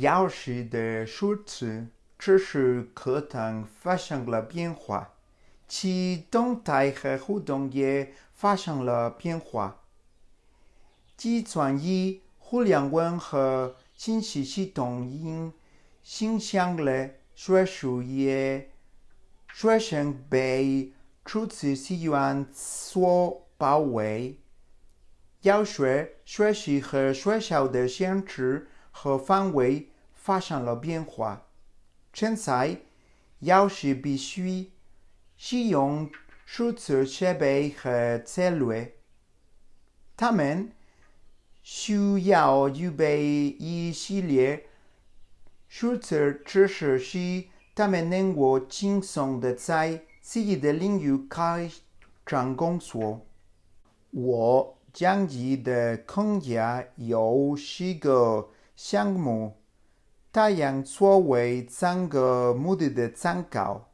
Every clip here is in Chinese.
教师的数字只是课堂发生了变化，其动态和互动也发生了变化。计算机、互联网和信息系统因影响了学术也学生被初次资源所包围。要学学习和学校的限制和范围发生了变化。现在，要是必须使用数字设备和策略，他们需要具备一系列数字知识，使他们能够轻松的在自己的领域开展工作。我讲义的空间有十个项目。太阳作为三个目的的参考，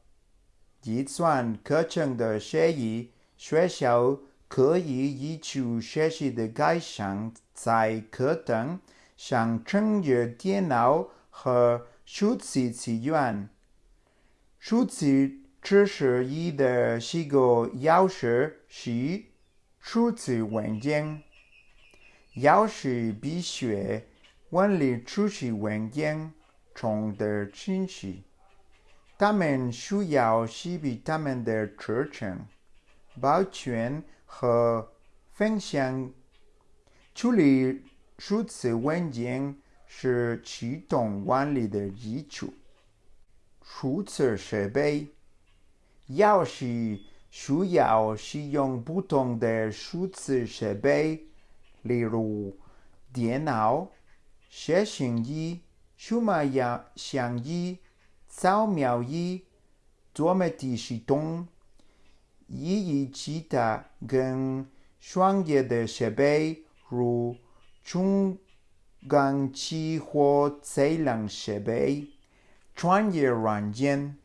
计算课程的协议，学校可以依据学习的改善，在课堂上增加电脑和数字资源。数字知识一的四个要素是数字文件，要是必须。管理储蓄文件中的信息，他们需要识别他们的特征、保存和分享。处理数字文件是启动管理的基础。数字设备要是需要使用不同的数字设备，例如电脑。写信机、数码相机、扫描仪、多媒体系统，以及其他更专业的设备，如传感器或测量设备。专业软件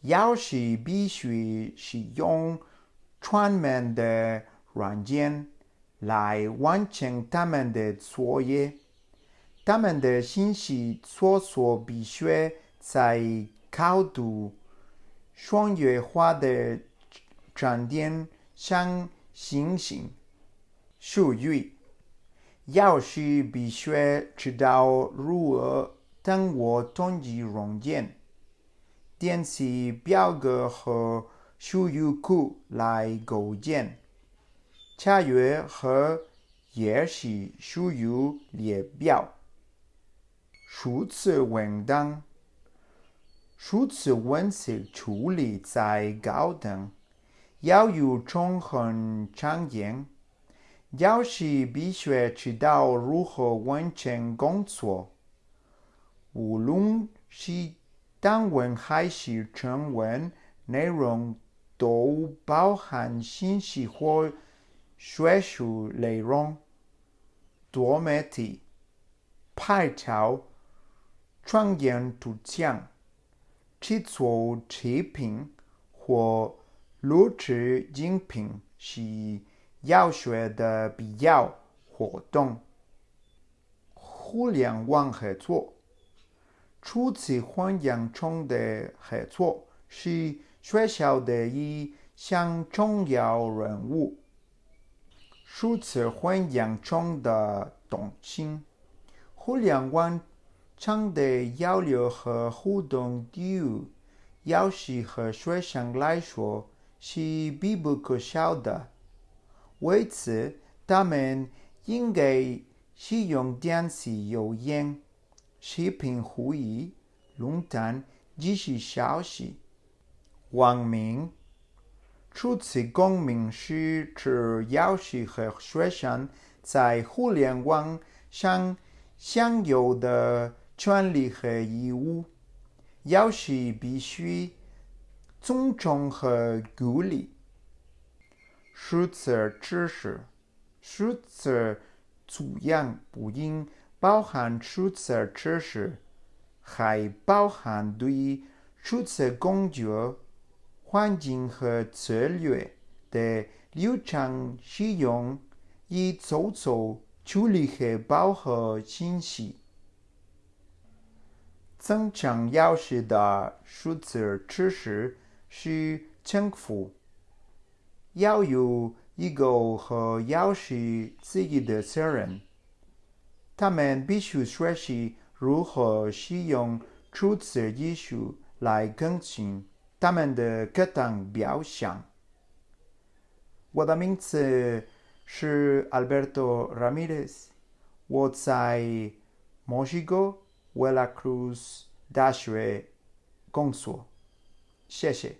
要是必须使用专门的软件来完成他们的作业。他们的信息搜索必须在高度商业化的站点上进行。术语要是必须知道如何通过统计软件、电子表格和数据库来构建查阅和演示数据列表。数字文档、数字文字处理在高等，要有中很常见。要是必须知道如何完成工作，无论是单文还是全文，内容都包含信息或学术内容。多媒体拍照。创建图像、制作视频或录制音频是要学的必要活动。互联网合作、初次环境中的合作是学校的一项重要任务。数次环境中的动心，互联网。常的交流和互动对于老师和学生来说是必不可少的。为此，他们应该使用电子邮件、视频会议、论坛、即时消息、网名。初次公民是指老师和学生在互联网上享有的。权利和义务，要是必须尊重和鼓励。数字知识，数字素养不应包含数字知识，还包含对数字工具、环境和策略的流畅使用，以做出处理和保护信息。增强钥匙的数字知识是政府。要有一个和钥匙自己的责任。他们必须学习如何使用数字技术来更新他们的各种表象。我的名字是 Alberto Ramirez，我在墨西哥维拉克鲁斯大学工作。谢谢。